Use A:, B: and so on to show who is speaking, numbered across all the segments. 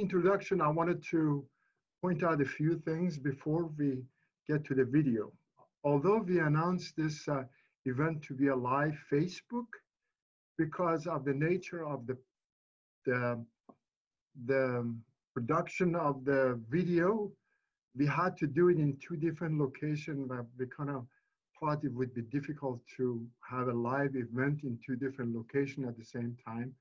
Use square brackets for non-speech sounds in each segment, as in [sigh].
A: introduction, I wanted to point out a few things before we get to the video. Although we announced this uh, event to be a live Facebook, because of the nature of the, the, the production of the video, we had to do it in two different locations. We kind of thought it would be difficult to have a live event in two different locations at the same time.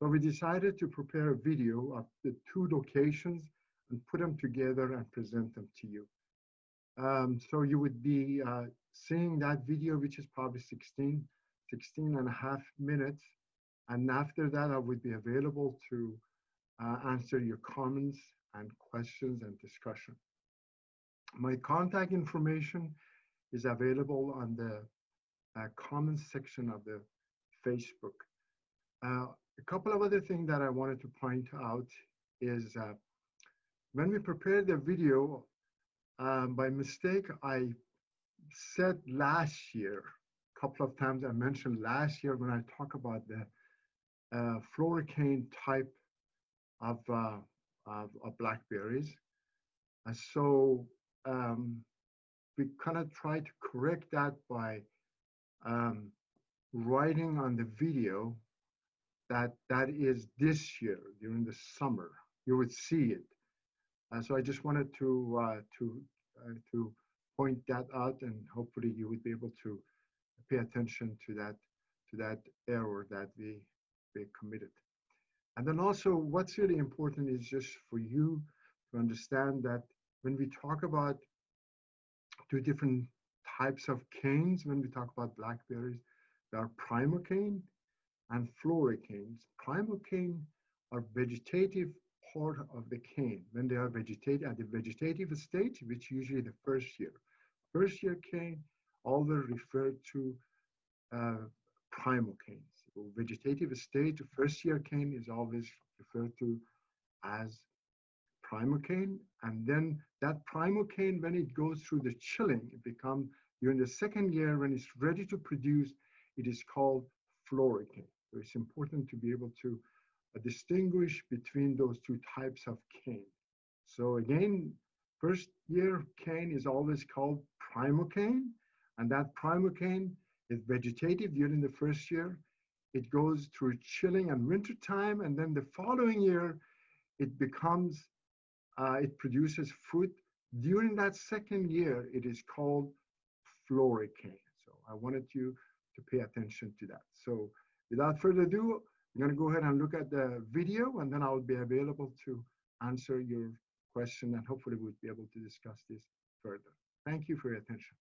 A: So we decided to prepare a video of the two locations and put them together and present them to you. Um, so you would be uh, seeing that video, which is probably 16, 16 and a half minutes. And after that, I would be available to uh, answer your comments and questions and discussion. My contact information is available on the uh, comments section of the Facebook. Uh, a couple of other things that I wanted to point out is uh, when we prepared the video, um, by mistake, I said last year, a couple of times I mentioned last year when I talk about the uh, floricane type of, uh, of, of, blackberries. And so um, we kind of try to correct that by um, writing on the video that that is this year during the summer. You would see it. Uh, so I just wanted to uh, to uh, to point that out, and hopefully you would be able to pay attention to that to that error that we we committed. And then also, what's really important is just for you to understand that when we talk about two different types of canes, when we talk about blackberries, there are primocane and floricanes. Primocane are vegetative part of the cane when they are vegetative at the vegetative stage, which usually the first year. First year cane always referred to uh. So vegetative stage, first year cane is always referred to as primocane. And then that primocane, when it goes through the chilling, it becomes, during the second year, when it's ready to produce, it is called floricane. So it's important to be able to uh, distinguish between those two types of cane. So again, first year cane is always called primocane, and that primocane is vegetative during the first year. It goes through chilling and winter time, and then the following year, it becomes, uh, it produces fruit. During that second year, it is called floricane. So I wanted you to pay attention to that. So without further ado, I'm going to go ahead and look at the video and then I'll be available to answer your question and hopefully we'll be able to discuss this further. Thank you for your attention.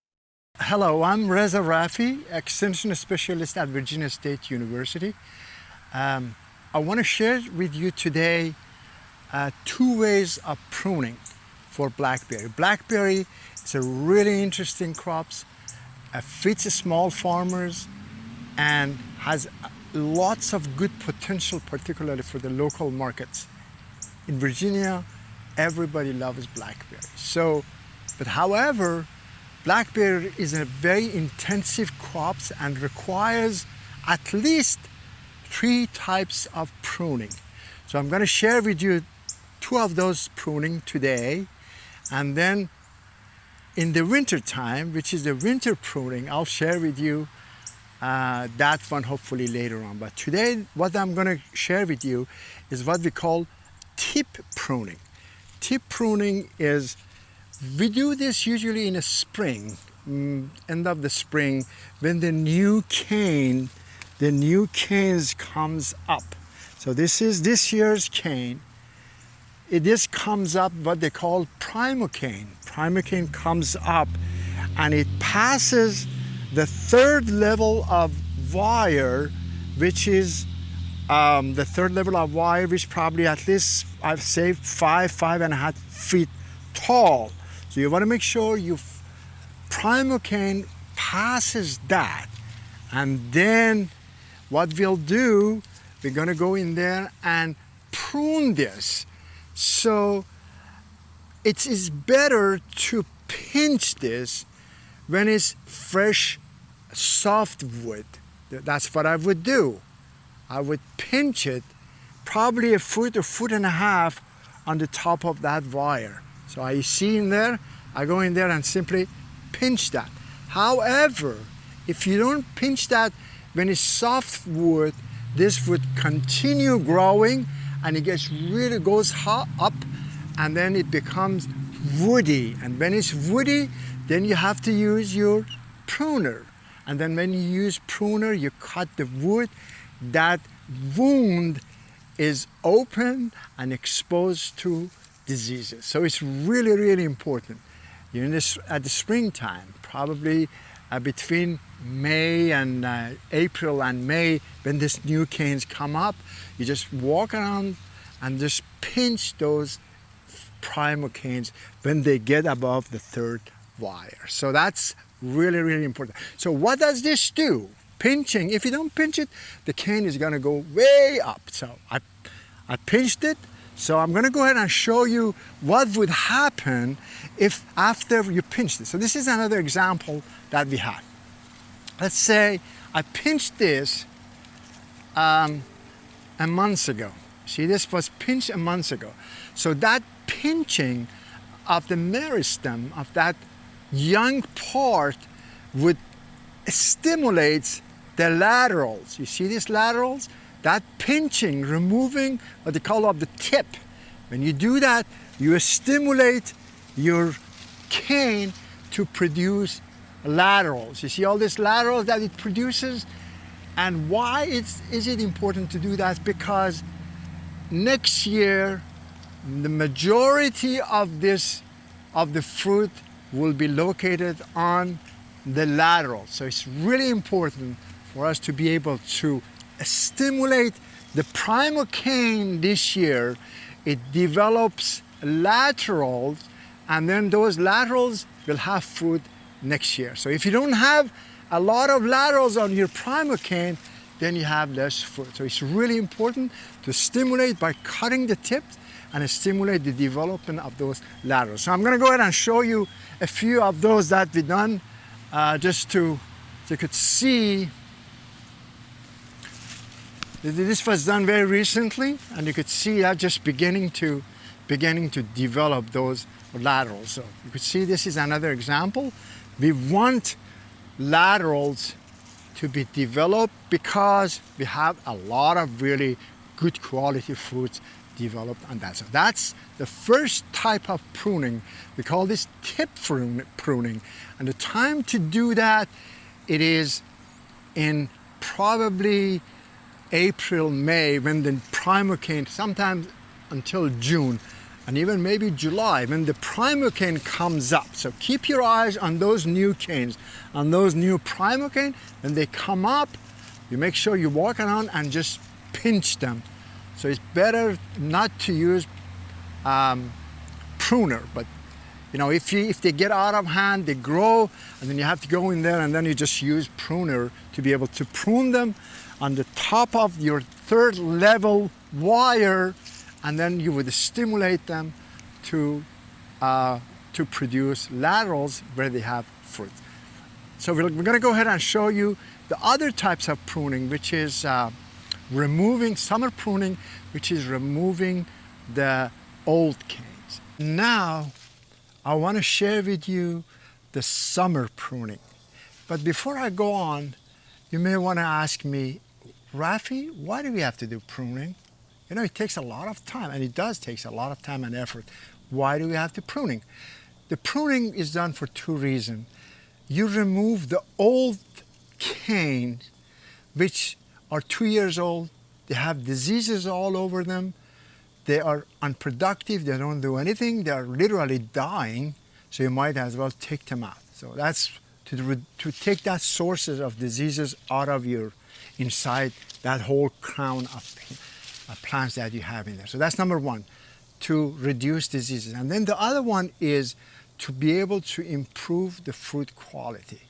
B: Hello, I'm Reza Rafie, Extension Specialist at Virginia State University. Um, I want to share with you today uh, two ways of pruning for blackberry. Blackberry is a really interesting crop, uh, fits small farmers and has lots of good potential, particularly for the local markets. In Virginia, everybody loves blackberry. So, but however, blackberry is a very intensive crops and requires at least three types of pruning. So I'm going to share with you two of those pruning today and then in the winter time, which is the winter pruning, I'll share with you uh, that one hopefully later on. But today, what I'm going to share with you is what we call tip pruning. Tip pruning is, we do this usually in the spring, mm, end of the spring, when the new cane, the new canes comes up. So this is this year's cane. It just comes up what they call primocane. Primocane comes up and it passes the third level of wire, which is um, the third level of wire, which probably at least I've saved five, five and a half feet tall. So you want to make sure you primocane passes that. And then what we'll do, we're going to go in there and prune this. So it is better to pinch this when it's fresh, soft wood, that's what I would do. I would pinch it probably a foot or foot and a half
A: on the top of that wire. So I see in there, I go in there and simply pinch that. However, if you don't pinch that when it's soft wood, this would continue growing and it gets really goes up and then it becomes woody. And when it's woody, then you have to use your pruner. And then when you use pruner, you cut the wood, that wound is open and exposed to diseases. So it's really, really important. In this, at the springtime, probably uh, between May and uh, April and May, when these new canes come up, you just walk around and just pinch those primocanes when they get above the third wire. So that's really, really important. So what does this do? Pinching, if you don't pinch it, the cane is gonna go way up. So I, I pinched it, so I'm gonna go ahead and show you what would happen if after you pinch this. So this is another example that we have. Let's say I pinched this um, a month ago. See, this was pinched a month ago. So that pinching of the meristem of that young part would stimulate the laterals. You see these laterals? That pinching, removing what they call of the tip. When you do that, you stimulate your cane to produce laterals. You see all these laterals that it produces? And why is it important to do that? Because next year, the majority of this, of the fruit will be located on the lateral. So it's really important for us to be able to stimulate the primocane this year. It develops laterals and then those laterals will have fruit next year. So if you don't have a lot of laterals on your primocane, then you have less fruit. So it's really important to stimulate by cutting the tips and stimulate the development of those laterals. So I'm gonna go ahead and show you a few of those that we done uh, just to, you could see this was done very recently and you could see that just beginning to beginning to develop those laterals. So you could see this is another example. We want laterals to be developed because we have a lot of really good quality fruits developed on that. So that's the first type of pruning. We call this tip pruning. And the time to do that, it is in probably April, May, when the primocane, sometimes until June, and even maybe July, when the primocane comes up. So keep your eyes on those new canes, on those new primocane. When they come up, you make sure you walk around and just pinch them so it's better not to use um, pruner, but you know, if, you, if they get out of hand, they grow, and then you have to go in there and then you just use pruner to be able to prune them on the top of your third level wire, and then you would stimulate them to, uh, to produce laterals where they have fruit. So we're, we're gonna go ahead and show you the other types of pruning, which is uh, removing summer pruning, which is removing the old canes. Now, I want to share with you the summer pruning. But before I go on, you may want to ask me, Rafie, why do we have to do pruning? You know, it takes a lot of time, and it does take a lot of time and effort. Why do we have to pruning? The pruning is done for two reasons. You remove the old cane, which are two years old, they have diseases all over them, they are unproductive, they don't do anything, they are literally dying, so you might as well take them out. So that's to, to take that sources of diseases out of your, inside that whole crown of, of plants that you have in there. So that's number one, to reduce diseases. And then the other one is to be able to improve the fruit quality.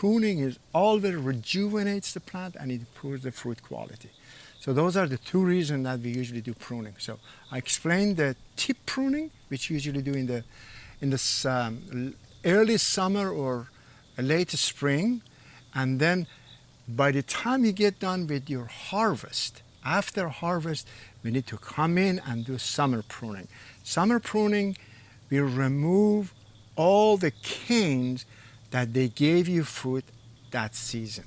A: Pruning is always rejuvenates the plant and it improves the fruit quality. So those are the two reasons that we usually do pruning. So I explained the tip pruning, which usually do in the in the um, early summer or late spring, and then by the time you get done with your harvest, after harvest, we need to come in and do summer pruning. Summer pruning, we remove all the canes that they gave you fruit that season.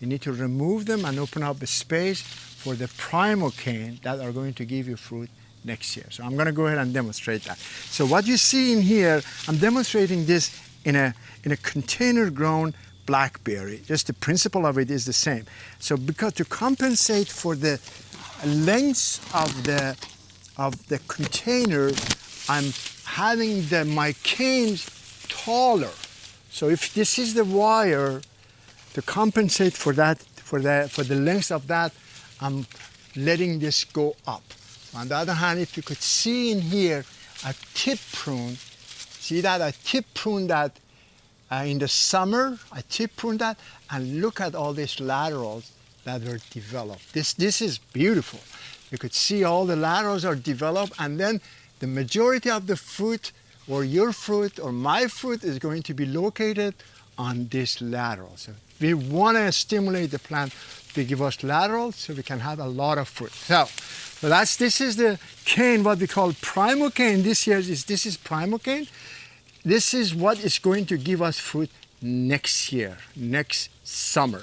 A: You need to remove them and open up a space for the primocane that are going to give you fruit next year. So I'm going to go ahead and demonstrate that. So what you see in here, I'm demonstrating this in a, in a container grown blackberry. Just the principle of it is the same. So because to compensate for the length of the, of the container, I'm having the, my canes taller. So if this is the wire, to compensate for that, for the, for the length of that, I'm letting this go up. On the other hand, if you could see in here a tip prune, see that I tip prune that uh, in the summer, I tip prune that, and look at all these laterals that were developed. This, this is beautiful. You could see all the laterals are developed, and then the majority of the fruit, or your fruit, or my fruit, is going to be located on this lateral. So we want to stimulate the plant to give us laterals so we can have a lot of fruit. So so that's, this is the cane, what we call cane. This year is, this is cane. This is what is going to give us fruit next year, next summer.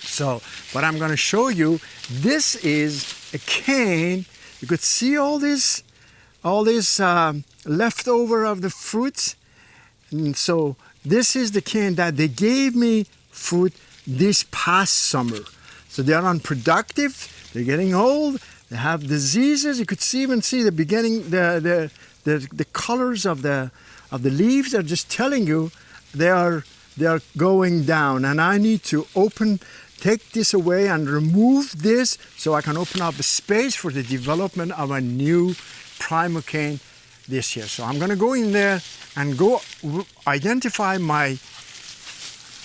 A: So what I'm going to show you, this is a cane. You could see all this, all this um, leftover of the fruits. And so this is the cane that they gave me fruit this past summer. So they are unproductive, they're getting old, they have diseases. You could see, even see the beginning, the, the, the, the colors of the, of the leaves are just telling you they are, they are going down. And I need to open, take this away and remove this so I can open up a space for the development of a new primocane this year. So I'm going to go in there and go identify my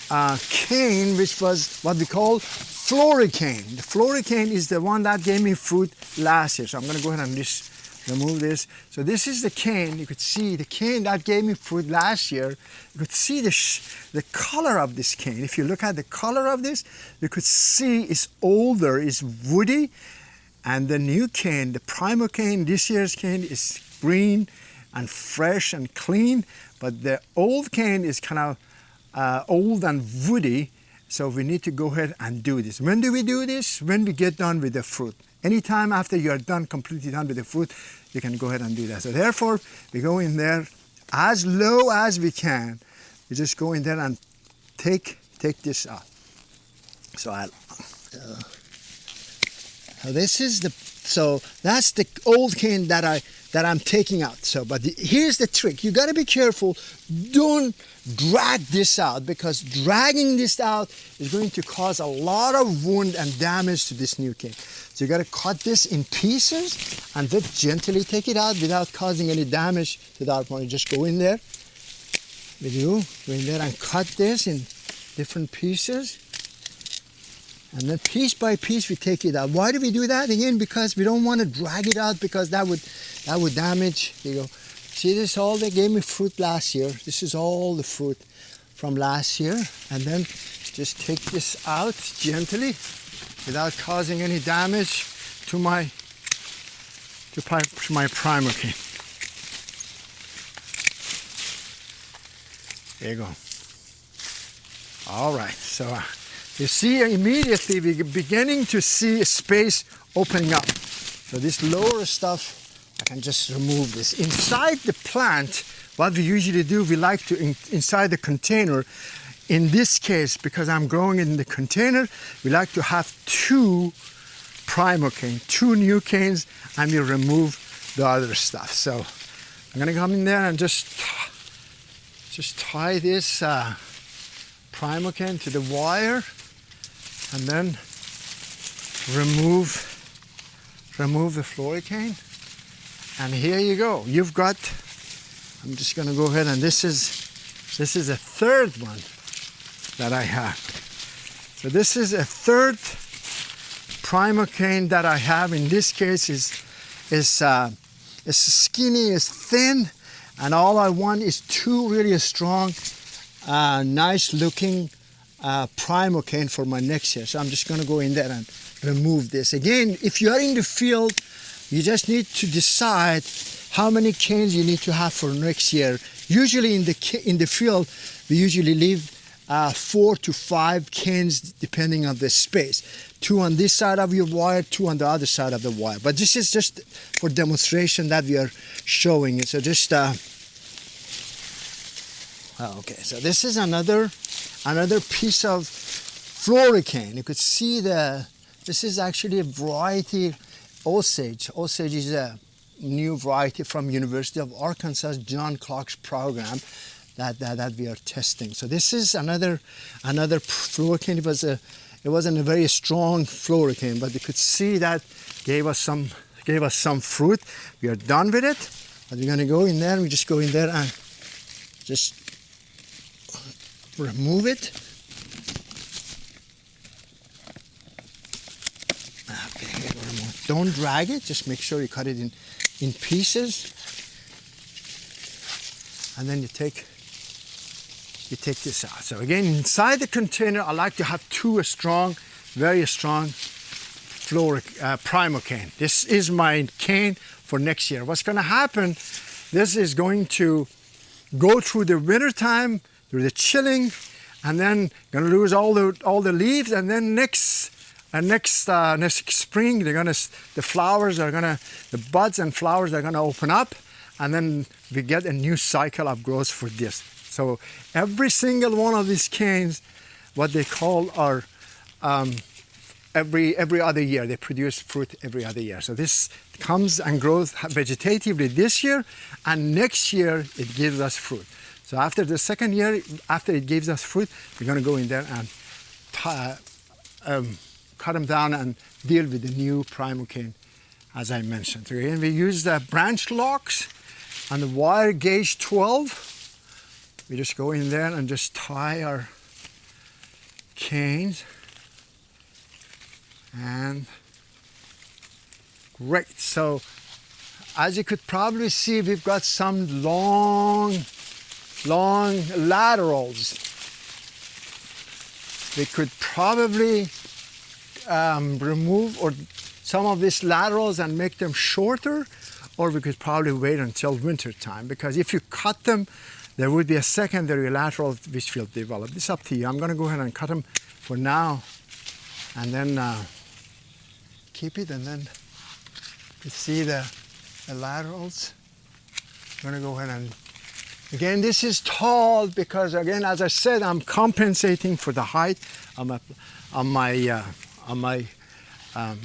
A: uh, cane, which was what we call floricane. The floricane is the one that gave me fruit last year. So I'm going to go ahead and just remove this. So this is the cane. You could see the cane that gave me fruit last year. You could see the, the color of this cane. If you look at the color of this, you could see it's older, it's woody. And the new cane, the primocane, this year's cane is green and fresh and clean. But the old cane is kind of uh, old and woody so we need to go ahead and do this. When do we do this? When we get done with the fruit. Anytime after you are done, completely done with the fruit, you can go ahead and do that. So therefore, we go in there as low as we can. We just go in there and take, take this out. So I'll, uh, so this is the, so that's the old cane that I, that I'm taking out. So, but the, here's the trick. You got to be careful. Don't drag this out because dragging this out is going to cause a lot of wound and damage to this new cane. So you got to cut this in pieces and then gently take it out without causing any damage to that one. You just go in there with you, go in there and cut this in different pieces. And then piece by piece we take it out. Why do we do that? Again, because we don't want to drag it out because that would that would damage. You go, see this all they gave me fruit last year. This is all the fruit from last year. And then just take this out gently without causing any damage to my to my, to my primocane. There you go. All right, so uh, you see immediately we're beginning to see space opening up. So this lower stuff, I can just remove this. Inside the plant, what we usually do, we like to, in, inside the container, in this case, because I'm growing in the container, we like to have two primocane, two new canes, and we remove the other stuff. So I'm gonna come in there and just, just tie this uh, primocane to the wire and then remove remove the floricane and here you go. You've got I'm just gonna go ahead and this is this is a third one that I have. So this is a third primocane that I have. In this case is is uh, is skinny is thin. And all I want is two really strong uh, nice looking uh, cane for my next year. So I'm just going to go in there and remove this. Again, if you are in the field, you just need to decide how many canes you need to have for next year. Usually in the in the field, we usually leave uh, four to five canes depending on the space. Two on this side of your wire, two on the other side of the wire. But this is just for demonstration that we are showing it. So just uh, oh, okay. So this is another another piece of floricane. You could see the this is actually a variety Osage. Osage is a new variety from University of Arkansas John Clark's program that, that, that we are testing. So this is another another floricane. It was a it wasn't a very strong floricane, but you could see that gave us some gave us some fruit. We are done with it, but we're gonna go in there. We just go in there and just remove it. Don't drag it. Just make sure you cut it in in pieces, and then you take you take this out. So again, inside the container, I like to have two strong, very strong floric uh, primo-cane. This is my cane for next year. What's gonna happen, this is going to go through the winter time, through the chilling, and then gonna lose all the all the leaves, and then next uh, next uh, next spring, they're gonna the flowers are gonna the buds and flowers are gonna open up, and then we get a new cycle of growth for this. So every single one of these canes, what they call are um, every every other year. They produce fruit every other year. So this comes and grows vegetatively this year, and next year it gives us fruit. So after the second year, after it gives us fruit, we're going to go in there and um, cut them down and deal with the new prime cane, as I mentioned. So again, we use the branch locks and the wire gauge 12 we just go in there and just tie our canes and great so as you could probably see we've got some long long laterals we could probably um, remove or some of these laterals and make them shorter or we could probably wait until winter time because if you cut them there would be a secondary lateral which will develop. It's up to you. I'm going to go ahead and cut them for now and then uh, keep it and then you see the, the laterals. I'm going to go ahead and again this is tall because again as I said I'm compensating for the height on my on my uh, on my um,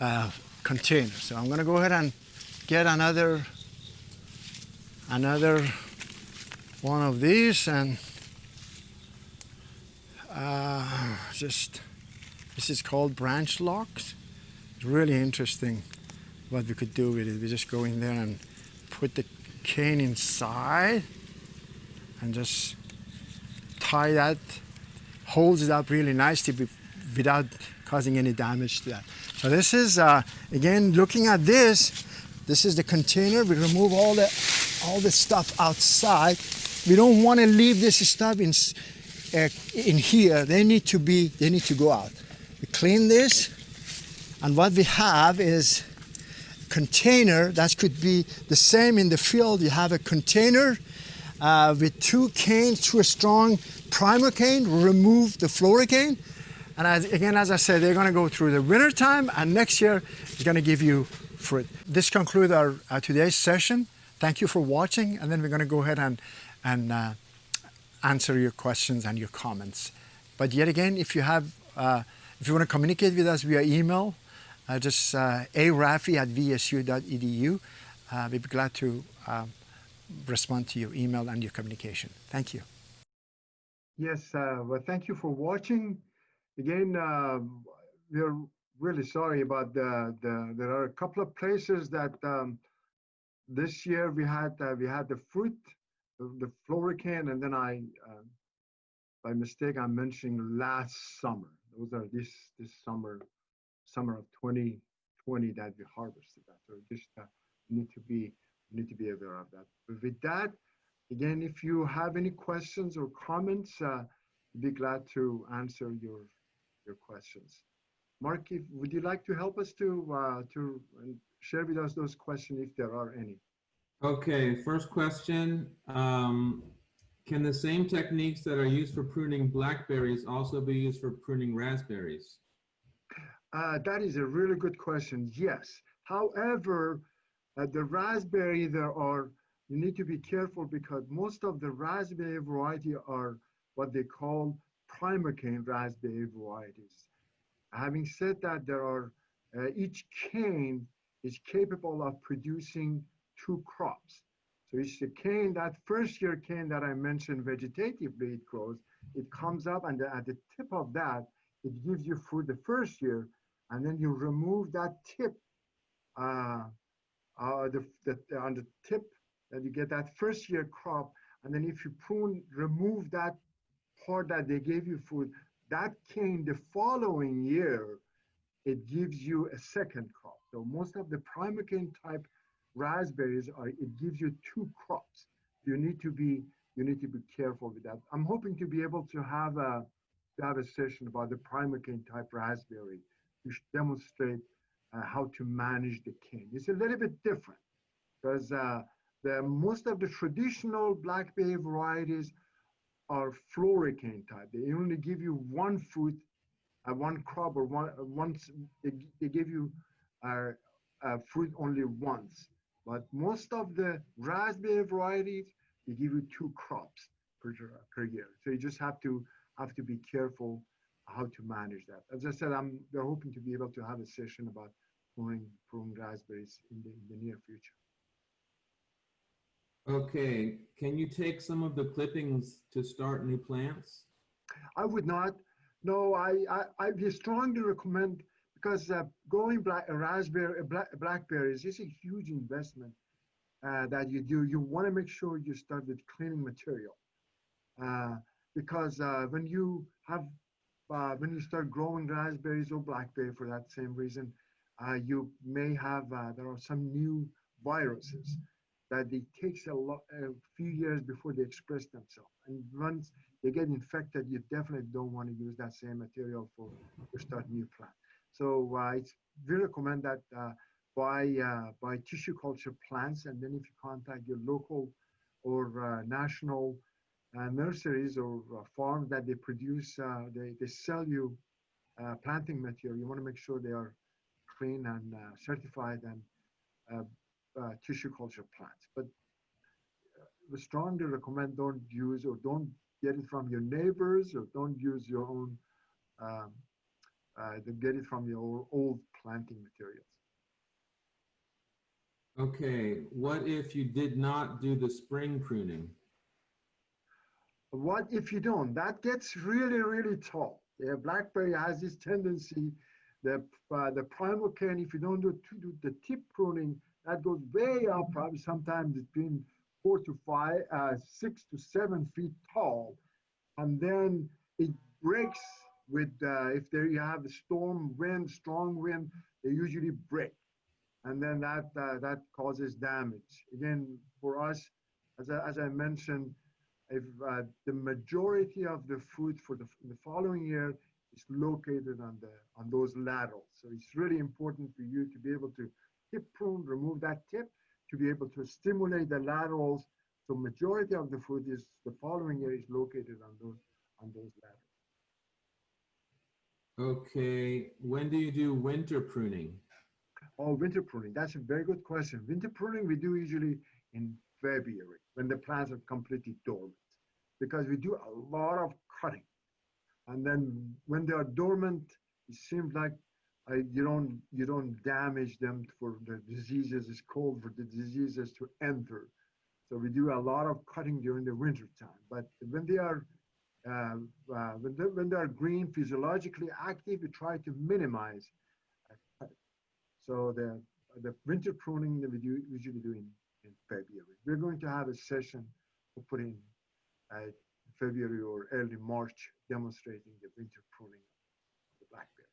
A: uh, container. So I'm going to go ahead and get another another one of these and uh, just this is called branch locks it's really interesting what we could do with it we just go in there and put the cane inside and just tie that holds it up really nicely without causing any damage to that so this is uh, again looking at this this is the container we remove all the all the stuff outside. We don't want to leave this stuff in, uh, in here. They need to be, they need to go out. We clean this, and what we have is container that could be the same in the field. You have a container uh, with two canes, two strong primocane, remove the floricane. And as, again, as I said, they're going to go through the winter time, and next year, it's going to give you fruit. This concludes our uh, today's session. Thank you for watching, and then we're going to go ahead and, and uh, answer your questions and your comments. But yet again, if you have, uh, if you want to communicate with us via email, uh, just uh, arafi at vsu.edu. Uh, we'd be glad to uh, respond to your email and your communication. Thank you.
C: Yes, uh, well, thank you for watching. Again, uh, we're really sorry about the, the, there are a couple of places that um, this year we had uh, we had the fruit, the, the and then I, by mistake, I'm mentioning last summer. Those are this this summer, summer of 2020 that we harvested that. So just uh, need to be need to be aware of that. But with that, again, if you have any questions or comments, uh, be glad to answer your
A: your questions. Mark, if, would you like to help us to, uh, to share with us those questions if there are any?
D: Okay, first question. Um, can the same techniques that are used for pruning blackberries also be used for pruning raspberries?
A: Uh, that is a really good question. Yes. However, uh, the raspberry, there are, you need to be careful because most of the raspberry variety are what they call cane raspberry varieties. Having said that, there are, uh, each cane is capable of producing two crops. So it's the cane, that first year cane that I mentioned vegetatively it grows, it comes up and at the tip of that, it gives you food the first year, and then you remove that tip, uh, uh, the, the, on the tip, that you get that first year crop, and then if you prune, remove that part that they gave you food, that cane the following year, it gives you a second crop. So most of the primocane type raspberries are, it gives you two crops. You need to be, you need to be careful with that. I'm hoping to be able to have a, to have a session about the primocane type raspberry to demonstrate uh, how to manage the cane. It's a little bit different because uh, the, most of the traditional blackberry varieties are floricane type. They only give you one fruit, uh, one crop, or one uh, once they, they give you uh, uh, fruit only once. But most of the raspberry varieties, they give you two crops per, per year. So you just have to have to be careful how to manage that. As I said, I'm we're hoping to be able to have a session about growing, growing raspberries in the, in the near future.
D: Okay, can you take some of the clippings to start new plants?
A: I would not. No, I, I, I strongly recommend because uh, growing black, raspberry, black, blackberries is a huge investment uh, that you do. You want to make sure you start with cleaning material uh, because uh, when you have uh, when you start growing raspberries or blackberry for that same reason, uh, you may have there are some new viruses that it takes a, lot, a few years before they express themselves. And once they get infected, you definitely don't want to use that same material for to start new plant. So uh, it's we recommend that uh, buy uh, buy tissue culture plants, and then if you contact your local or uh, national uh, nurseries or uh, farms that they produce, they they sell you planting material. You want to make sure they are clean and certified and uh, tissue culture plants. But uh, we strongly recommend don't use or don't get it from your neighbors or don't use your own, um, uh, get it from your old planting materials.
D: Okay, what if you did not do the spring pruning?
A: What if you don't? That gets really, really tall. The blackberry has this tendency, that the, uh, the primocane, if you don't do, do the tip pruning, that goes way up, probably sometimes between four to five, uh, six to seven feet tall. And then it breaks with, uh, if there you have a storm wind, strong wind, they usually break. And then that, uh, that causes damage. Again, for us, as I, as I mentioned, if uh, the majority of the fruit for the, the following year is located on the on those laterals. So it's really important for you to be able to tip prune, remove that tip to be able to stimulate the laterals. So majority of the fruit is the following year is located on those on those laterals.
D: Okay, when do you do winter pruning?
A: Oh, winter pruning. That's a very good question. Winter pruning we do usually in February when the plants are completely dormant because we do a lot of cutting. And then when they are dormant, it seems like I, you don't you don't damage them for the diseases. It's cold for the diseases to enter. So we do a lot of cutting during the winter time. But when they are uh, uh, when, they, when they are green, physiologically active, we try to minimize. So the the winter pruning that we do usually do in, in February. We're going to have a session put in uh, February or early March demonstrating the winter pruning of the blackberry.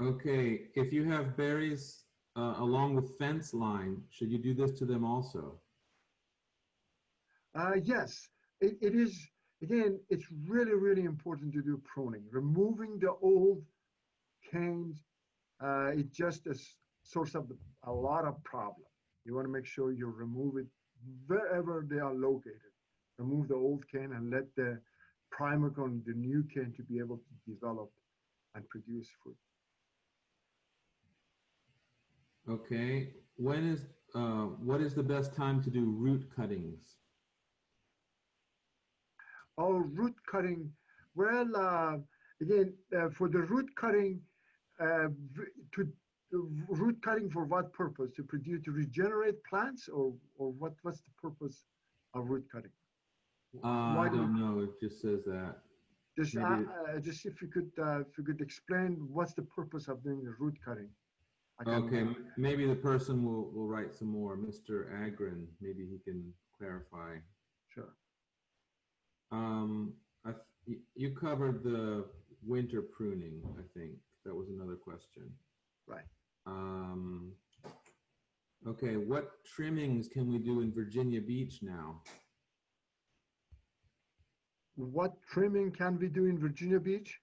D: Okay, if you have berries uh, along with fence line, should you do this to them also?
A: Uh, yes, it, it is. again, it's really, really important to do pruning. Removing the old canes, uh, it's just a s- source of a lot of problem. You want to make sure you remove it wherever they are located. Remove the old cane and let the primocane, the new cane, to be able to develop and produce fruit.
D: Okay, when is, uh, what is the best time to do root cuttings?
A: Oh, root cutting. Well, uh, again, uh, for the root cutting, uh, to root cutting for what purpose? To produce, to regenerate plants, or or what? What's the purpose of root cutting?
D: Uh, I
A: do-
D: don't know, it just says that.
A: Just, uh, uh, just if you could, uh, if you could explain what's the purpose of doing the root cutting.
D: Okay, maybe the person will, will write some more, Mr. Agrin. maybe he can clarify.
A: Sure.
D: Um, I, th- you covered the winter pruning, I think. That was another question.
A: Right.
D: Um, okay, what trimmings can we do in Virginia Beach now?
A: What trimming can we do in Virginia Beach?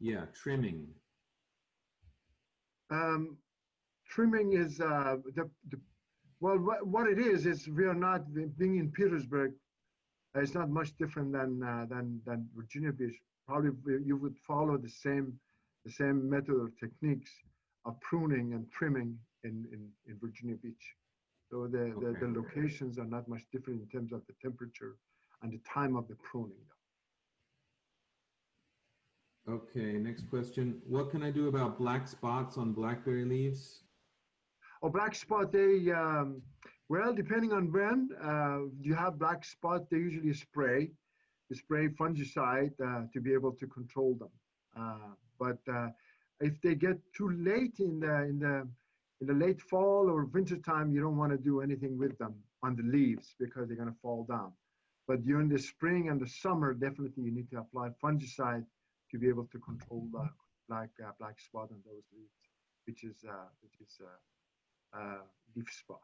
D: Yeah, trimming.
A: Um, trimming is uh, the, the well, what, what it is is we are not being in Petersburg. uh, It's not much different than uh, than than Virginia Beach. Probably you would follow the same the same method or techniques of pruning and trimming in in, in Virginia Beach. So the, the the locations are not much different in terms of the temperature and the time of the pruning.
D: Okay, next question. What can I do about black spots on blackberry leaves?
A: Oh, black spot, they, um, well, depending on when, uh, you have black spot, they usually spray, they spray fungicide, uh, to be able to control them. Uh, but, uh, if they get too late in the, in the, in the late fall or winter time, you don't want to do anything with them on the leaves because they're going to fall down. But during the spring and the summer, definitely you need to apply fungicide to be able to control the black, uh, black spot on those leaves, which is, uh, which is, uh, uh, leaf spots.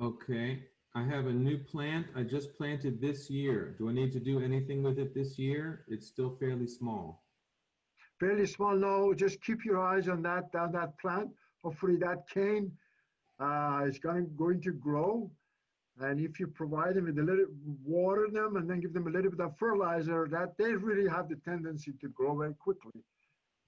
D: Okay, I have a new plant I just planted this year. Do I need to do anything with it this year? It's still fairly small.
A: Fairly small, no, just keep your eyes on that, on that plant. Hopefully that cane uh, is going, going to grow. And if you provide them with a little, water them and then give them a little bit of fertilizer, that they really have the tendency to grow very quickly.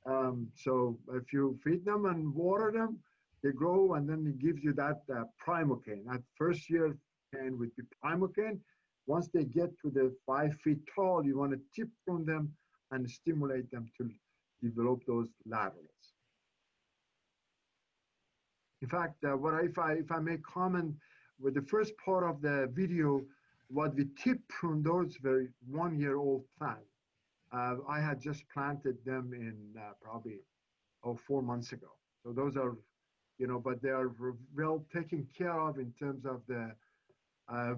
A: Um, so if you feed them and water them, they grow and then it gives you that uh, primocane. That first year cane would be primocane. Once they get to the five feet tall, you want to tip from them and stimulate them to develop those laterals. In fact, uh, what if I if I may comment with the first part of the video, what we tip prune those very one-year-old plants. Uh, I had just planted them in uh, probably oh four months ago. So those are, you know, but they are well taken care of in terms of the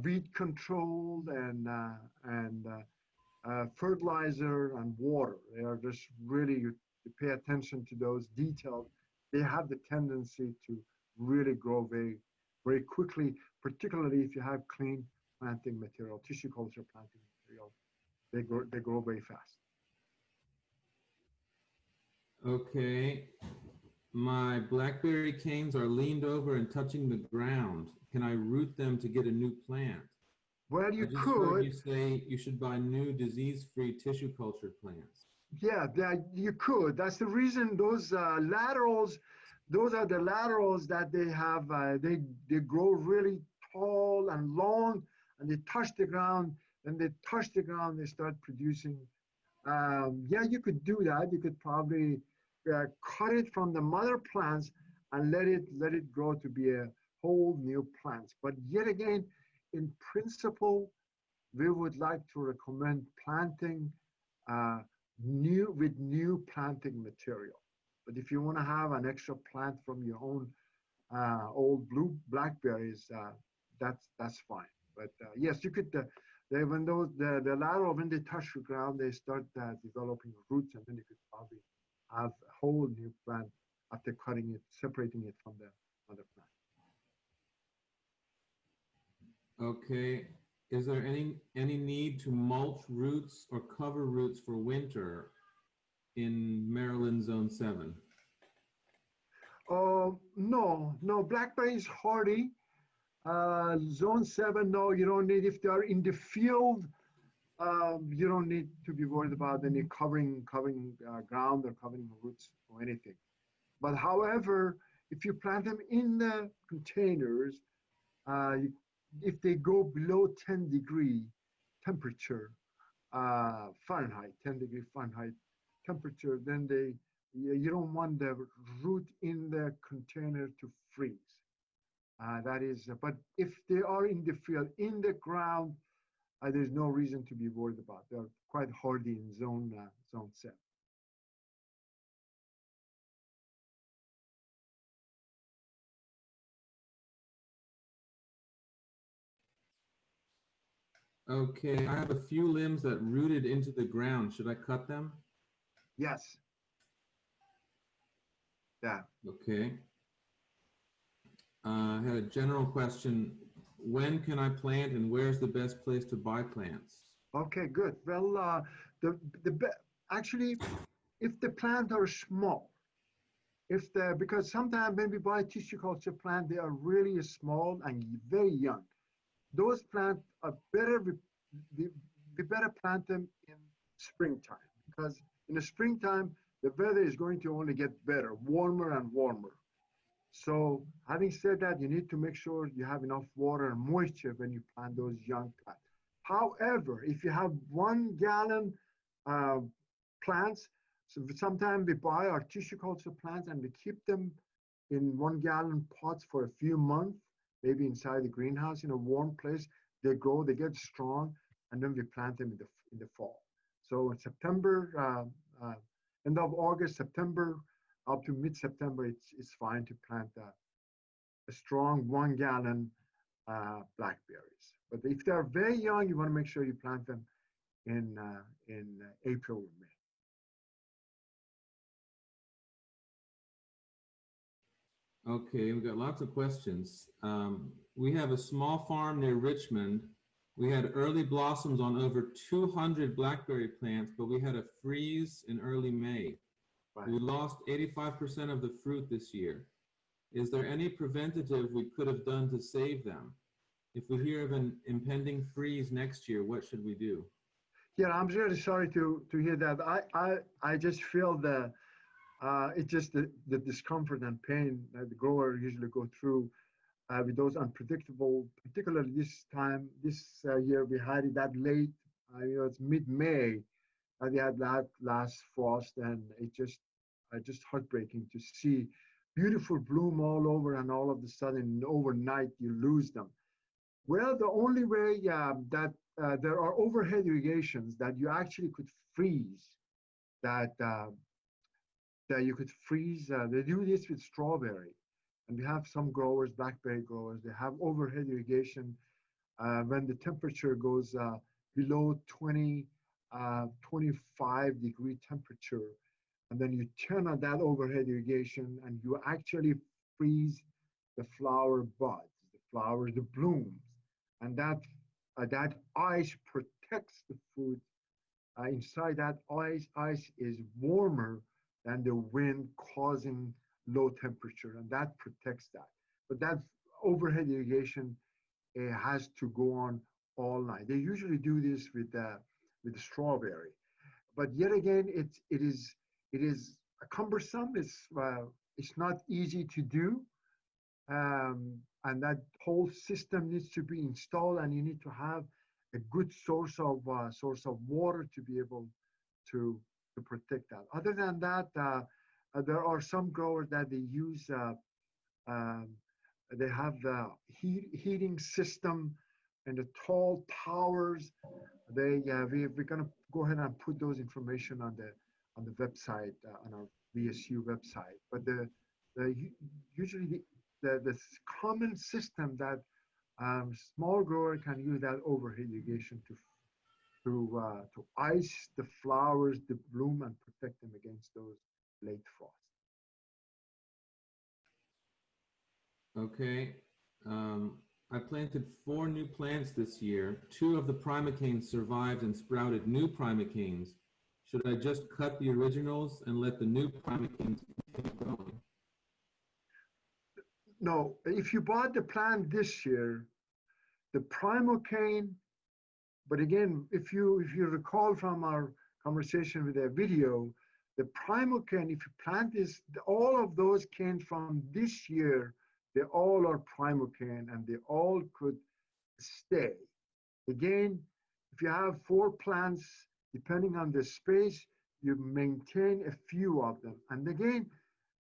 A: weed control and uh, and uh, uh, fertilizer and water. They are just really, pay attention to those details. They have the tendency to really grow very, very quickly, particularly if you have clean planting material, tissue culture planting material. They grow, they grow very fast.
D: Okay, my blackberry canes are leaned over and touching the ground. Can I root them to get a new plant?
A: Well, you
D: I just
A: could,
D: you say you should buy new disease-free tissue culture plants.
A: yeah, that you could. That's the reason those uh, laterals, those are the laterals that they have. Uh, they they grow really tall and long, and they touch the ground. When they touch the ground, they start producing. Um, yeah, you could do that. You could probably uh, cut it from the mother plants and let it let it grow to be a whole new plant. But yet again, in principle, we would like to recommend planting uh, new with new planting material. But if you want to have an extra plant from your own uh, old blue blackberries, uh, that's that's fine. But uh, yes, you could. Uh, they, when those the, the lateral when they touch the ground, they start uh, developing roots, and then you could probably have a whole new plant after cutting it, separating it from the other plant.
D: Okay, is there any, any need to mulch roots or cover roots for winter in Maryland Zone 7?
A: Uh, no, no, blackberry is hardy. Uh, zone seven, no, you don't need, if they are in the field, um, you don't need to be worried about any covering, covering uh, ground or covering roots or anything. But however, if you plant them in the containers, uh, you, if they go below 10 degree temperature, uh, Fahrenheit, 10 degree Fahrenheit temperature, then they, you don't want the root in the container to freeze. Uh, that is, but if they are in the field, in the ground, uh, there's no reason to be worried about. They're quite hardy in zone uh, zone seven.
D: Okay, I have a few limbs that rooted into the ground. Should I cut them?
A: Yes. Yeah.
D: Okay. Uh, I had a general question. When can I plant and where's the best place to buy plants?
A: Okay, good. Well, uh, the the actually, if the plants are small, if the because sometimes when we buy tissue culture plant, they are really small and very young. Those plants are better. We, we, we better plant them in springtime because in the springtime the weather is going to only get better, warmer and warmer. So having said that, you need to make sure you have enough water and moisture when you plant those young plants. However, if you have one gallon uh, plants, so sometimes we buy our tissue culture plants and we keep them in one gallon pots for a few months, maybe inside the greenhouse in a warm place. They grow, they get strong, and then we plant them in the in the fall. So in September, uh, uh, end of August, September, up to mid-September, it's, it's fine to plant a, a strong one gallon uh, blackberries. But if they're very young, you want to make sure you plant them in, uh, in uh, April or May.
D: Okay, we've got lots of questions. Um, we have a small farm near Richmond. We had early blossoms on over 200 blackberry plants, but we had a freeze in early May.
A: Right.
D: We lost 85% of the fruit this year. Is there any preventative we could have done to save them? If we hear of an impending freeze next year, what should we do?
A: Yeah, I'm really sorry to to hear that. I I, I just feel the uh, it's just the, the discomfort and pain that the grower usually go through uh, with those unpredictable, particularly this time this uh, year we had it that late. Uh, you know, it's mid-May, and we had that last frost, and it just uh, just heartbreaking to see beautiful bloom all over, and all of a sudden overnight you lose them. Well, the only way uh, that uh, there are overhead irrigations that you actually could freeze, that uh, that you could freeze. Uh, they do this with strawberry, and we have some growers, blackberry growers, they have overhead irrigation uh, when the temperature goes uh, below 20, 25 degree temperature, and then you turn on that overhead irrigation, and you actually freeze the flower buds, the flowers, the blooms and that uh, that ice protects the food. Uh, inside that ice, ice is warmer than the wind causing low temperature, and that protects that. But that overhead irrigation uh, has to go on all night. They usually do this with uh, with the strawberry, but yet again, it's it is it is cumbersome. It's uh, it's not easy to do. Um, and that whole system needs to be installed and you need to have a good source of uh, source of water to be able to to protect that. Other than that uh, uh, there are some growers that they use uh, um, they have the heat, heating system and the tall towers. They uh, we, we're to go ahead and put those information on the on the website on our vsu website. But the, the usually the the, the common system that um, small grower can use that overhead irrigation to to uh, to ice the flowers, the bloom, and protect them against those late frosts.
D: Okay. Um, I planted four new plants this year. Two of the primocanes survived and sprouted new primocanes. Should I just cut the originals and let the new primocanes continue growing?
A: No, if you bought the plant this year, the primocane, but again, if you if you recall from our conversation with the video, the primal primocane, if you plant this, all of those came from this year, they all are primal primocane and they all could stay. Again, if you have four plants, depending on the space, you maintain a few of them. And again,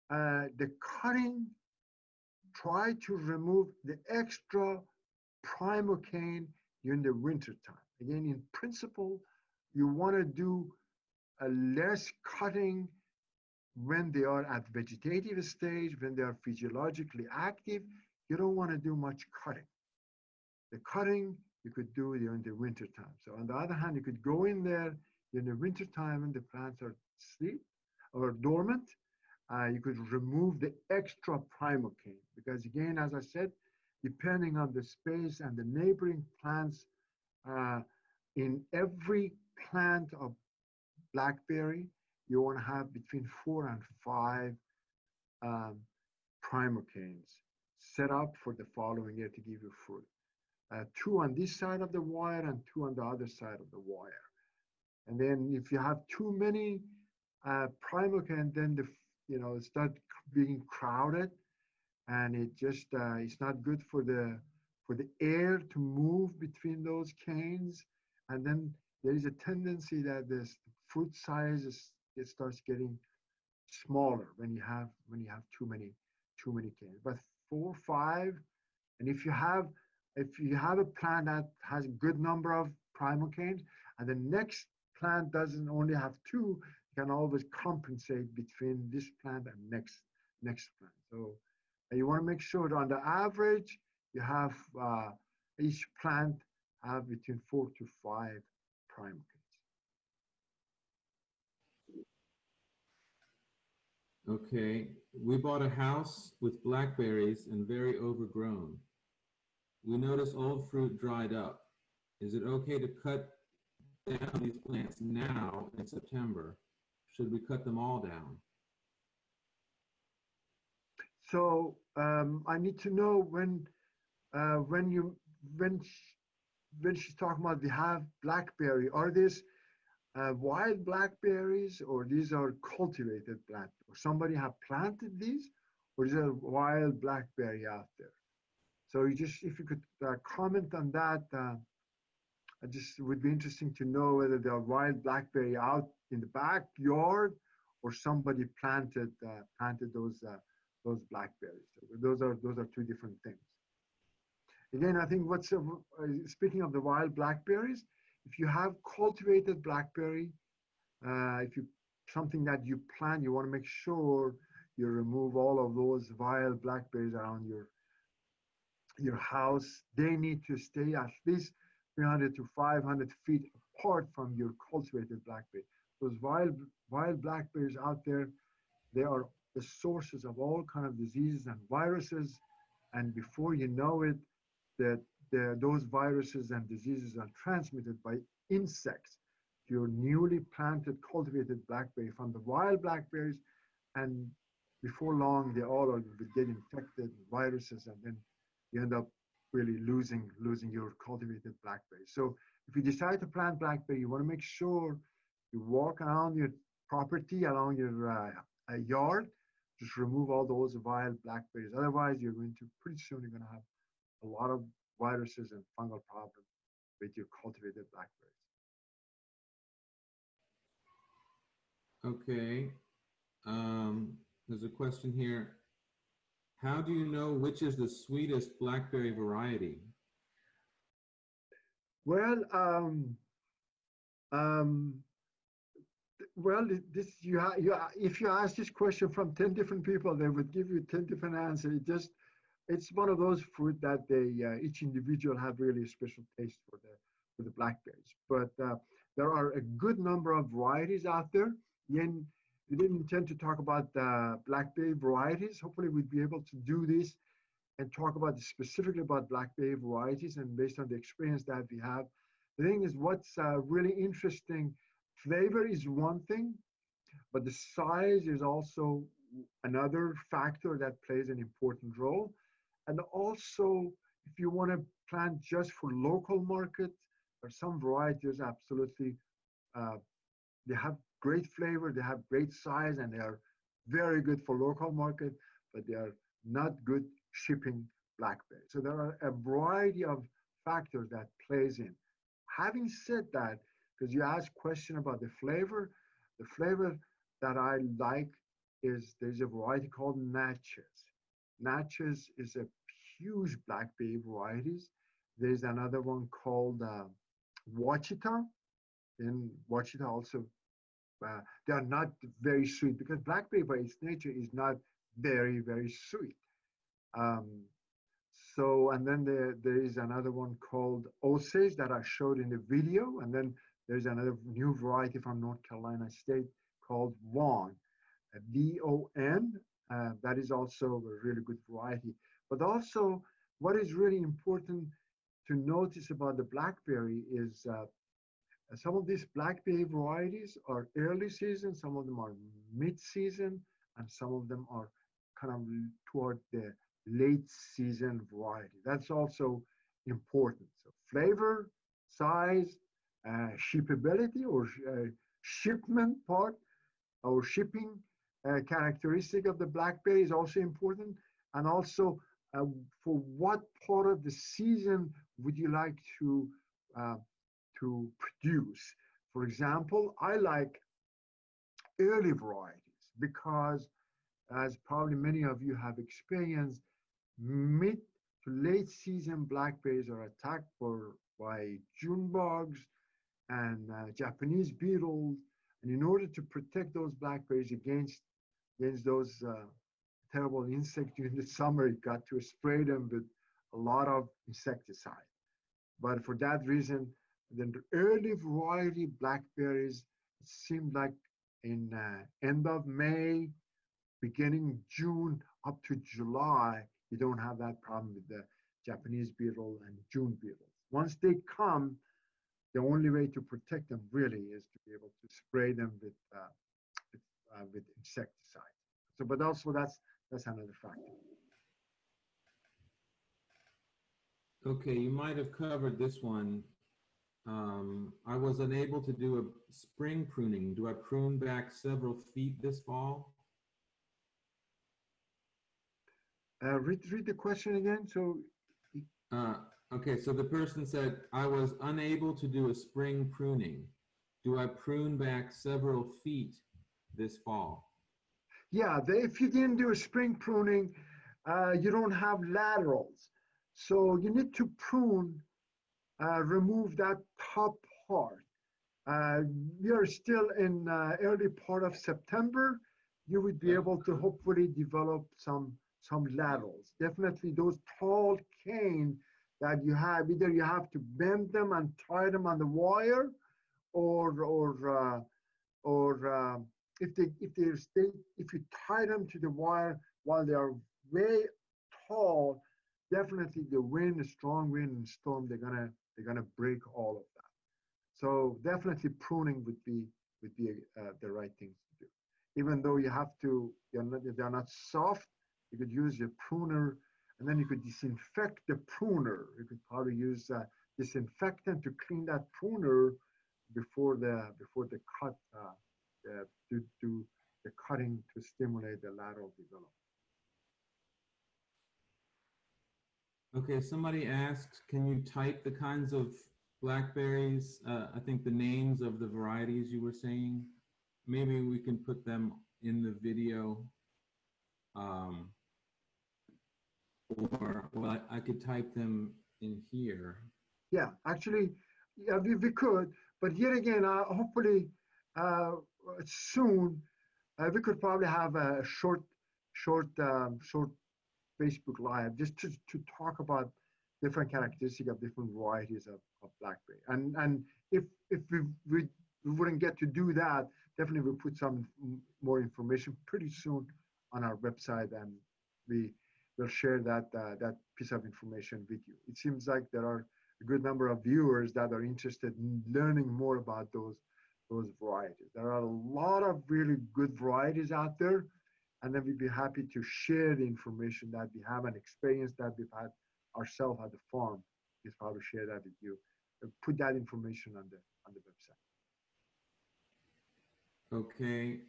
A: uh, the cutting try to remove the extra primocane during the winter time. Again, in principle, you want to do a less cutting when they are at vegetative stage, when they are physiologically active. You don't want to do much cutting. The cutting you could do during the winter time. So on the other hand, you could go in there in the winter time when the plants are asleep or dormant uh, you could remove the extra primocane because again, as I said, depending on the space and the neighboring plants, in every plant of blackberry, you want to have between four and five um, primocanes set up for the following year to give you fruit. Uh, two on this side of the wire and two on the other side of the wire. And then if you have too many uh, then the you know, start being crowded and it just, uh, it's not good for the, for the air to move between those canes. And then there is a tendency that this fruit size is, it starts getting smaller when you have, when you have too many, too many canes. But four, five, and if you have, if you have a plant that has a good number of primal canes, and the next plant doesn't only have two, you can always compensate between this plant and next next plant. So you want to make sure that on the average, you have uh, each plant have between four to five prime kids.
D: Okay, we bought a house with blackberries and very overgrown. We notice old fruit dried up. Is it okay to cut down these plants now in September should we cut them all down?
A: So um, I need to know when uh, when you when when she's talking about we have blackberry, are these uh, wild blackberries or these are cultivated? Or somebody have planted these, or is there wild blackberry out there? So you just if you could uh, comment on that, uh, I just would be interesting to know whether there are wild blackberry out in the backyard or somebody planted uh, planted those uh, those blackberries. So those are those are two different things. Again, I think what's uh, speaking of the wild blackberries, if you have cultivated blackberry, uh, if you something that you plant, you want to make sure you remove all of those wild blackberries around your your house. They need to stay at least 300 to 500 feet apart from your cultivated blackberry those wild wild blackberries out there, they are the sources of all kind of diseases and viruses. And before you know it, that those viruses and diseases are transmitted by insects. Your newly planted, cultivated blackberry from the wild blackberries, and before long, they all are get infected viruses, and then you end up really losing losing your cultivated blackberry. So if you decide to plant blackberry, you want to make sure you walk around your property, along your uh, yard, just remove all those wild blackberries. Otherwise, you're going to, pretty soon, you're going to have a lot of viruses and fungal problems with your cultivated blackberries.
D: Okay. Um, there's a question here. How do you know which is the sweetest blackberry variety?
A: Well, um, um, well, this you, you if you ask this question from ten different people, they would give you ten different answers. It just it's one of those fruit that they uh, each individual have really a special taste for the for the blackberries. But uh, there are a good number of varieties out there. Again, we didn't intend to talk about the blackberry varieties. Hopefully, we'd be able to do this and talk about specifically about blackberry varieties and based on the experience that we have. The thing is, what's uh, really interesting, flavor is one thing, but the size is also another factor that plays an important role. And also, if you want to plant just for local market, there are some varieties absolutely, uh, they have great flavor, they have great size, and they are very good for local market, but they are not good shipping blackberry. So there are a variety of factors that plays in. Having said that, because you asked question about the flavor, the flavor that I like is there's a variety called Natchez. Natchez is a huge blackberry varieties. There's another one called uh, Ouachita. In Ouachita also, uh, they are not very sweet because blackberry by its nature is not very, very sweet. Um, so, and then there, there is another one called Osage that I showed in the video. And then there's another new variety from North Carolina State called Von, V-O-N. Uh, that is also a really good variety. But also, what is really important to notice about the blackberry is uh, some of these blackberry varieties are early season, some of them are mid-season, and some of them are kind of toward the late season variety. That's also important. So flavor, size, uh, shippability or uh, shipment part or shipping uh, characteristic of the blackberry is also important. And also uh, for what part of the season would you like to, uh, to produce? For example, I like early varieties because as probably many of you have experienced, mid to late season blackberries are attacked for, by June bugs and uh, Japanese beetles. And in order to protect those blackberries against, against those uh, terrible insects during the [laughs] summer, you got to spray them with a lot of insecticide. But for that reason, the early variety blackberries seemed like in uh, end of May, beginning June up to July, you don't have that problem with the Japanese beetle and June beetles. Once they come, the only way to protect them really is to be able to spray them with uh, with, uh, with insecticide. So, but also that's that's another factor.
D: Okay, you might have covered this one. Um, I was unable to do a spring pruning. Do I prune back several feet this fall?
A: Uh, read, read the question again. So,
D: uh, okay, so the person said, I was unable to do a spring pruning. Do I prune back several feet this fall?
A: Yeah, the, if you didn't do a spring pruning, uh, you don't have laterals. So you need to prune, uh, remove that top part. Uh, we are still in uh, early part of September. You would be able to hopefully develop some some laterals. Definitely those tall cane that you have, either you have to bend them and tie them on the wire or, or, uh, or uh, if they, if they stay, if you tie them to the wire while they are way tall, definitely the wind, strong wind and storm, they're gonna, they're gonna break all of that. So definitely pruning would be, would be uh, the right thing to do. Even though you have to, they're not, they're not soft, you could use your pruner and then you could disinfect the pruner. You could probably use a disinfectant to clean that pruner before the before the cut uh, the, to do the cutting to stimulate the lateral development.
D: Okay, somebody asked, can you type the kinds of blackberries? Uh, I think the names of the varieties you were saying. Maybe we can put them in the video. Um, or well, I, I could type them in here.
A: Yeah, actually, yeah, we, we could, but yet again, uh, hopefully uh, soon, uh, we could probably have a short, short, um, short Facebook Live just to, to talk about different characteristics of different varieties of, of blackberry. And and if if we, we we wouldn't get to do that, definitely we'll put some more information pretty soon on our website and we we'll share that uh, that piece of information with you. It seems like there are a good number of viewers that are interested in learning more about those those varieties. There are a lot of really good varieties out there, and then we'd be happy to share the information that we have and experience that we've had ourselves at the farm. Is how to share that with you. Uh, Put that information on the on the website.
D: Okay.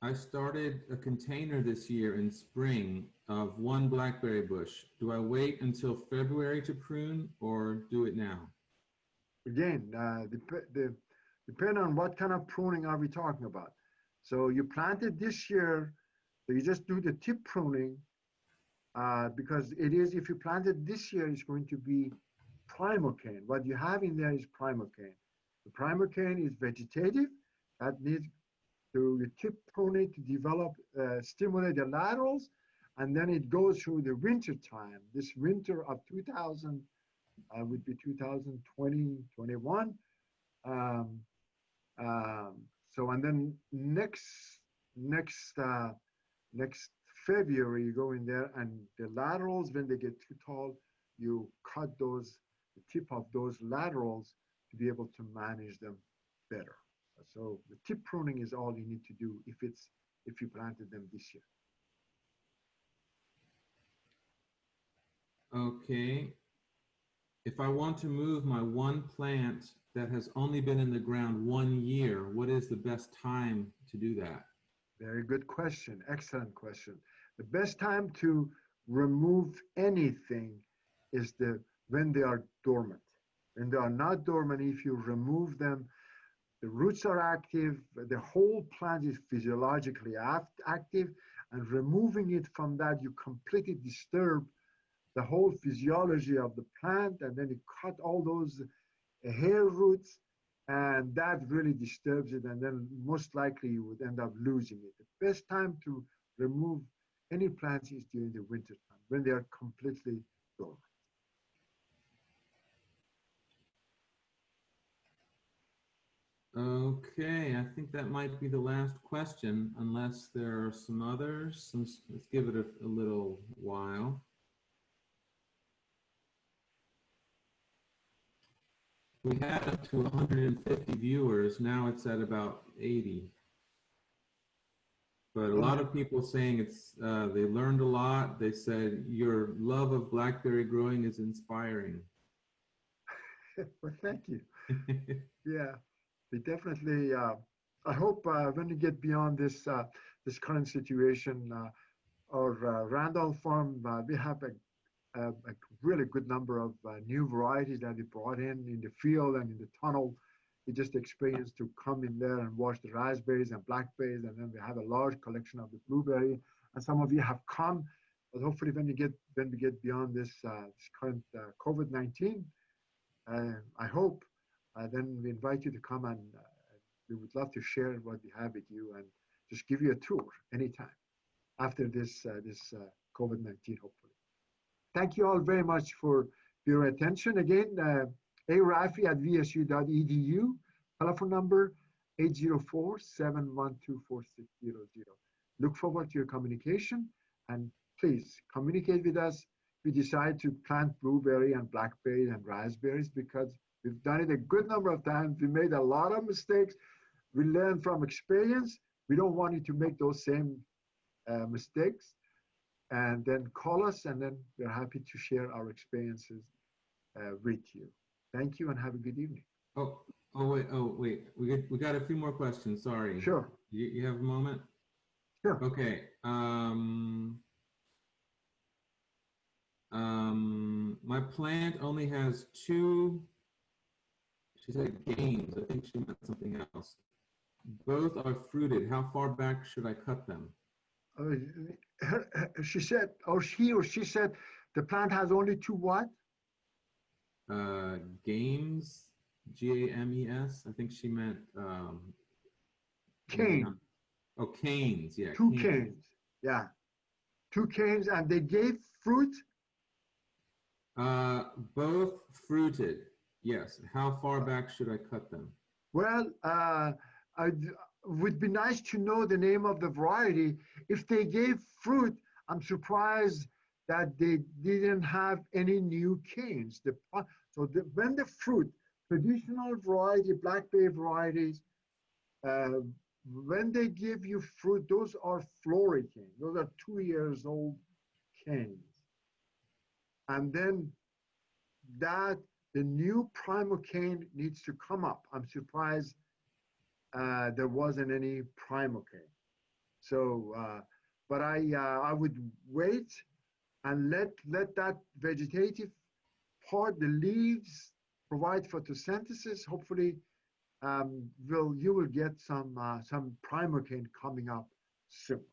D: I started a container this year in spring of one blackberry bush. Do I wait until February to prune or do it now?
A: again, uh, dep- the, depend on what kind of pruning are we talking about. So you planted this year, so you just do the tip pruning, uh, because it is, if you planted this year, it's going to be primocane. What you have in there is primocane. The primocane is vegetative, that needs to you tip prune it to develop, uh, stimulate the laterals, and then it goes through the winter time. This winter of 2000, uh, would be 2020, 21. Um, um, so, and then next, next, uh, next February, you go in there and the laterals, when they get too tall, you cut those, the tip of those laterals to be able to manage them better. So the tip pruning is all you need to do if it's, if you planted them this year.
D: Okay. If I want to move my one plant that has only been in the ground one year, what is the best time to do that?
A: Very good question. Excellent question. The best time to remove anything is the when they are dormant. When they are not dormant, if you remove them, the roots are active, the whole plant is physiologically act- active, and removing it from that, you completely disturb the whole physiology of the plant, and then you cut all those hair roots, and that really disturbs it, and then most likely you would end up losing it. The best time to remove any plants is during the winter time when they are completely dormant.
D: Okay, I think that might be the last question, unless there are some others. Let's, let's give it a, a little while. We had up to 150 viewers. Now it's at about 80. But a lot of people saying it's uh, they learned a lot. They said your love of blackberry growing is inspiring. [laughs]
A: well, thank you. [laughs] Yeah, we definitely. Uh, I hope uh, when we get beyond this uh, this current situation, uh, our uh, Randolph farm, uh, we have a, a, a really good number of uh, new varieties that we brought in in the field and in the tunnel. We just experienced to come in there and watch the raspberries and blackberries, and then we have a large collection of the blueberry. And some of you have come, but hopefully when we get when we get beyond this, uh, this current uh, COVID-19, uh, I hope uh, then we invite you to come and uh, we would love to share what we have with you and just give you a tour anytime after this this uh, COVID-19 hopefully. Thank you all very much for your attention. Again, uh, arafi at vsu.edu, telephone number 804-712-4600. Look forward to your communication and please communicate with us. We decide to plant blueberry and blackberry and raspberries because We've done it a good number of times. We made a lot of mistakes. We learn from experience. We don't want you to make those same uh, mistakes. And then call us, and then we're happy to share our experiences uh, with you. Thank you, and have a good evening.
D: Oh, oh wait, oh wait. We got, we got a few more questions. Sorry.
A: Sure.
D: You, you have a moment?
A: Sure.
D: Okay. Um, um, my plant only has two, she said games. I think she meant something else. Both are fruited. How far back should I cut them?
A: Uh, [coughs] she said, or he or she said, the plant has only two what?
D: Uh, games, G-A-M-E-S. I think she meant, um,
A: Cane.
D: Oh, canes, yeah.
A: Two canes. Yeah. Two canes, and they gave fruit.
D: Uh, both fruited, yes. How far back should I cut them?
A: Well, uh, it would be nice to know the name of the variety. If they gave fruit, I'm surprised that they didn't have any new canes. The, so the, when the fruit, traditional variety, blackberry varieties, uh, when they give you fruit, those are floricane. Those are two years old canes. And then that, the new primal cane needs to come up. I'm surprised uh, there wasn't any primocane. So, uh, but I, uh, I would wait and let, let that vegetative part, the leaves, provide photosynthesis. Hopefully, um, will you will get some uh, some primocane coming up soon.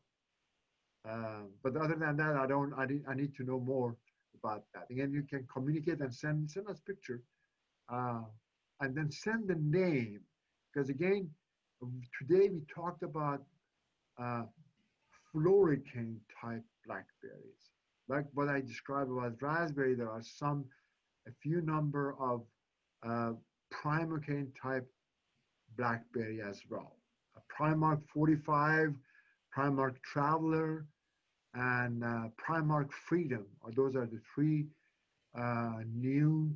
A: Uh, but other than that, I don't. I need, I need to know more about that. Again, you can communicate and send send us picture, uh, and then send the name because again, today we talked about uh, floricane type blackberries. Like what I described as raspberry, there are some, a few number of uh, primocane type blackberry as well. A Prime-Ark 45, Prime-Ark Traveler, and uh, Prime-Ark Freedom. Or those are the three uh, new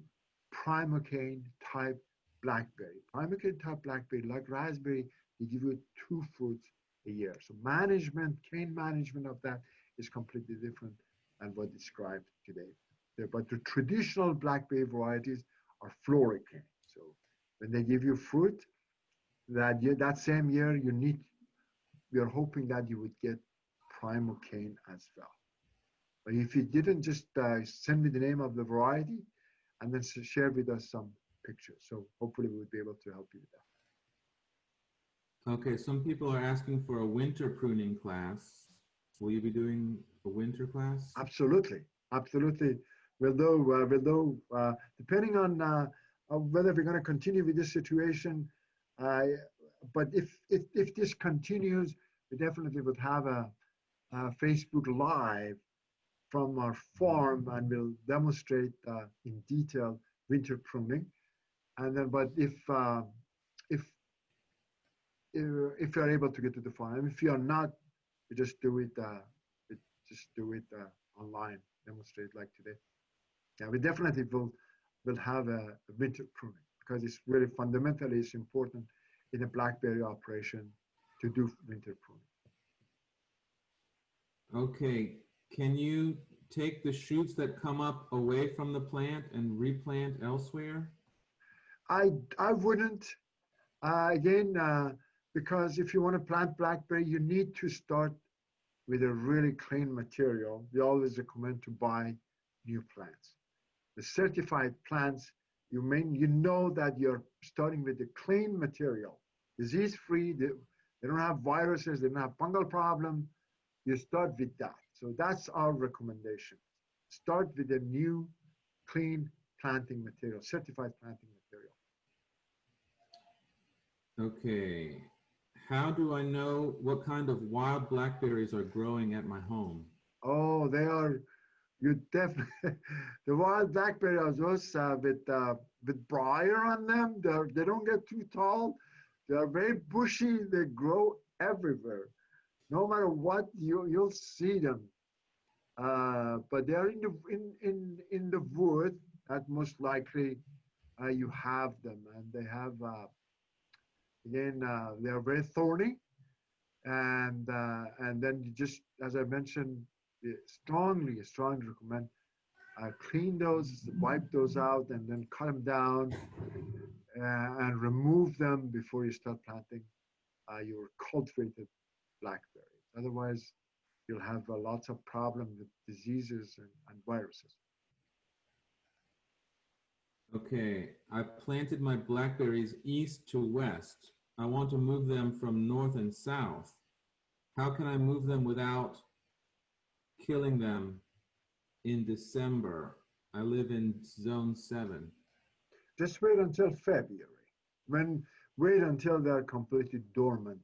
A: primocane type blackberry. Primocane type blackberry, like raspberry, they give you two fruits a year. So management, cane management of that is completely different than what described today. But the traditional blackberry varieties are floricane. So when they give you fruit, that year, that same year, you need, we are hoping that you would get primocane as well. But if you didn't, just uh, send me the name of the variety and then share with us some pictures. So hopefully we would be able to help you with
D: that. Okay, some people are asking for a winter pruning class. Will you be doing a winter class?
A: Absolutely, absolutely. Although, uh, although uh, depending on uh, whether we're going to continue with this situation, uh, but if, if if this continues, we definitely would have a, a Facebook Live from our farm and we'll demonstrate uh, in detail winter pruning. And then, but if uh, if if you're able to get to the farm, if you're not, we just do it. Uh, just do it uh, online, demonstrate like today. Yeah, we definitely will will have a, a winter pruning because it's really fundamentally it's important in a blackberry operation to do winter pruning.
D: Okay, can you take the shoots that come up away from the plant and replant elsewhere?
A: I, I wouldn't. Uh, again, uh, because if you want to plant blackberry, you need to start with a really clean material. We always recommend to buy new plants. The certified plants, you may you know that you're starting with a clean material, disease-free. They, they don't have viruses. They don't have fungal problem. You start with that. So that's our recommendation. Start with a new, clean planting material, certified planting.
D: Okay. How do I know what kind of wild blackberries are growing at my home?
A: Oh, they are, you definitely, [laughs] the wild blackberry are those uh, with, uh, with briar on them. They're, they don't get too tall. They are very bushy. They grow everywhere. No matter what, you, you'll see them. Uh, but they're in the, in, in, in the wood that most likely uh, you have them. And they have, uh, again, uh, they are very thorny. And, uh, and then just, as I mentioned, strongly, strongly recommend uh, clean those, wipe those out, and then cut them down uh, and remove them before you start planting uh, your cultivated blackberries. Otherwise, you'll have lots of problems with diseases and, and viruses.
D: Okay, I planted my blackberries east to west. I want to move them from north and south. How can I move them without killing them in December? I live in zone seven.
A: Just wait until February. When wait until they're completely dormant,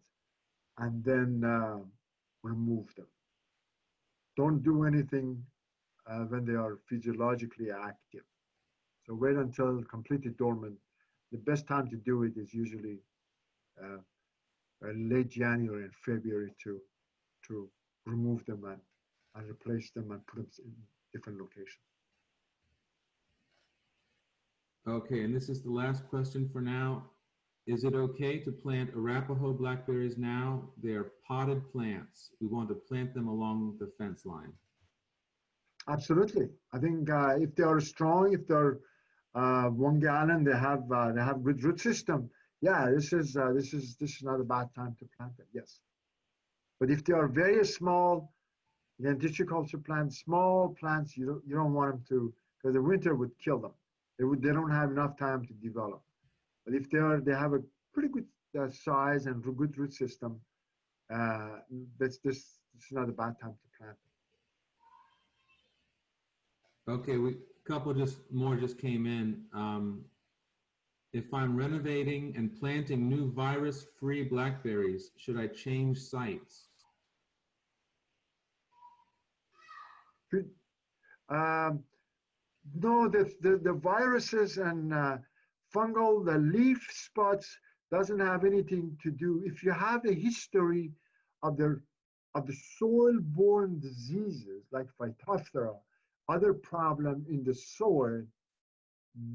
A: and then uh, remove them. Don't do anything uh, when they are physiologically active. So wait until completely dormant. The best time to do it is usually late January and February to to remove them and and replace them and put them in different locations.
D: Okay, and this is the last question for now. Is it okay to plant Arapaho blackberries now? They're potted plants. We want to plant them along the fence line.
A: Absolutely. I think uh, if they are strong, if they're uh, one gallon, they have uh, they have good root system. Yeah, this is uh, this is this is not a bad time to plant them. Yes, but if they are very small, again, tissue culture plants, small plants, you don't you don't want them to because the winter would kill them. They would they don't have enough time to develop. But if they are they have a pretty good uh, size and good root system, uh, that's this this is not a bad time to plant.
D: Okay, we a couple just more just came in. Um, if I'm renovating and planting new virus-free blackberries, should I change sites?
A: Um, no, the, the, the viruses and uh, fungal, the leaf spots doesn't have anything to do. If you have a history of the, of the soil-borne diseases like Phytophthora, other problem in the soil,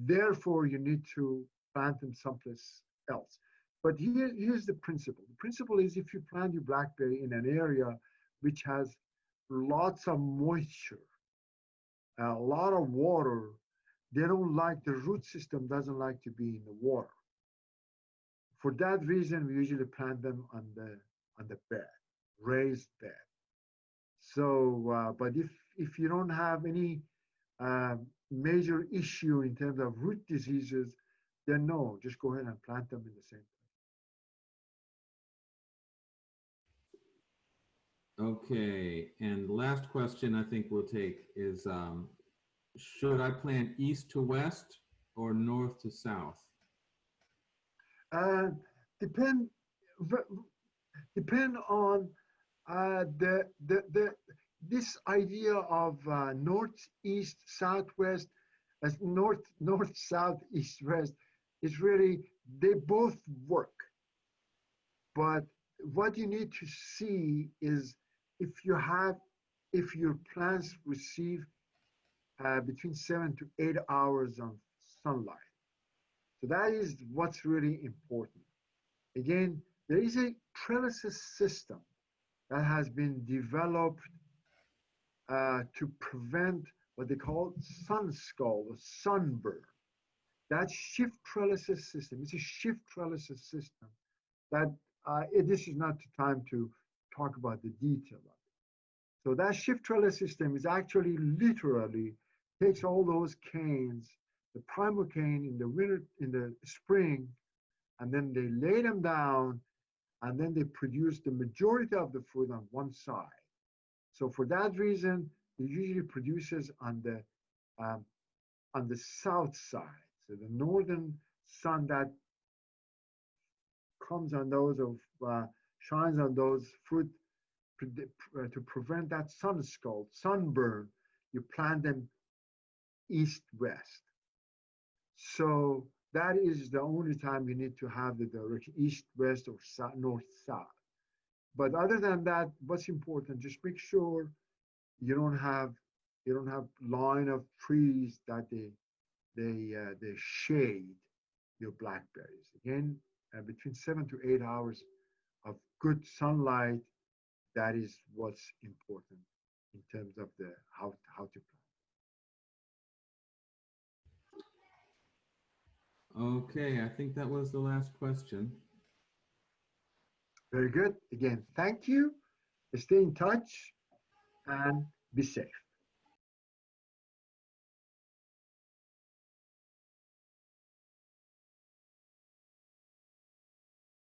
A: therefore you need to plant them someplace else. But here, here's the principle. The principle is if you plant your blackberry in an area which has lots of moisture, a lot of water, they don't like, the root system doesn't like to be in the water. For that reason, we usually plant them on the, on the bed, raised bed. So, uh, but if, if you don't have any uh, major issue in terms of root diseases, then no, just go ahead and plant them in the same
D: place. Okay, and last question I think we'll take is, um, should I plant east to west or north to south?
A: Uh, depend, depend on uh, the, the, the, this idea of uh, northeast, southwest, as north, north, south, east, west, is really, they both work. But what you need to see is if you have, if your plants receive uh, between seven to eight hours of sunlight. So that is what's really important. Again, there is a trellises system that has been developed uh, to prevent what they call sun scald or sunburn. That shift trellises system, it's a shift trellises system that uh, it, this is not the time to talk about the detail of it. So that shift trellis system is actually literally takes all those canes, the primal cane in the winter, in the spring, and then they lay them down and then they produce the majority of the fruit on one side. So for that reason, it usually produces on the um, on the south side. So the northern sun that comes on those of uh, shines on those fruit uh, to prevent that sun scald, sunburn. You plant them east west. So that is the only time you need to have the direction east west or south, north south. But other than that, what's important, just make sure you don't have you don't have line of trees that they they uh, they shade your blackberries. Again, uh, between seven to eight hours of good sunlight, that is what's important in terms of the how how to
D: plant. Okay, I think that was the last question.
A: Very good. Again, thank you. Stay in touch and be safe.